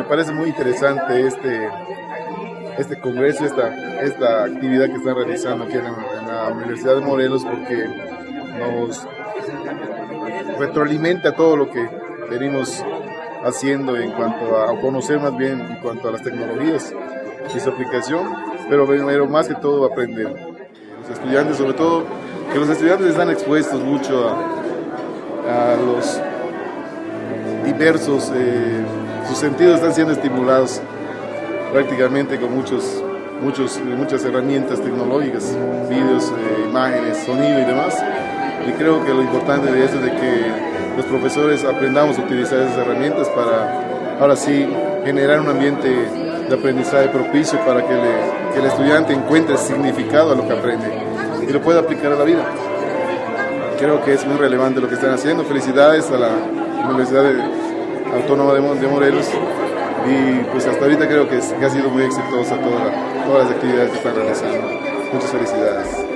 me parece muy interesante este, este congreso, esta, esta actividad que están realizando aquí en la, Universidad de Morelos porque nos retroalimenta todo lo que venimos haciendo en cuanto a, conocer más bien en cuanto a las tecnologías y su aplicación, pero, pero más que todo aprender. Los estudiantes, sobre todo, que los estudiantes están expuestos mucho a, a los eh, sus sentidos están siendo estimulados prácticamente con muchos, muchos, muchas herramientas tecnológicas, vídeos, eh, imágenes, sonido y demás. Y creo que lo importante de eso es de que los profesores aprendamos a utilizar esas herramientas para ahora sí generar un ambiente de aprendizaje propicio para que, que el estudiante encuentre significado a lo que aprende y lo pueda aplicar a la vida. Creo que es muy relevante lo que están haciendo. Felicidades a la Universidad Autónoma de Morelos y pues hasta ahorita creo que, ha sido muy exitosa toda todas las actividades que están realizando. Muchas felicidades.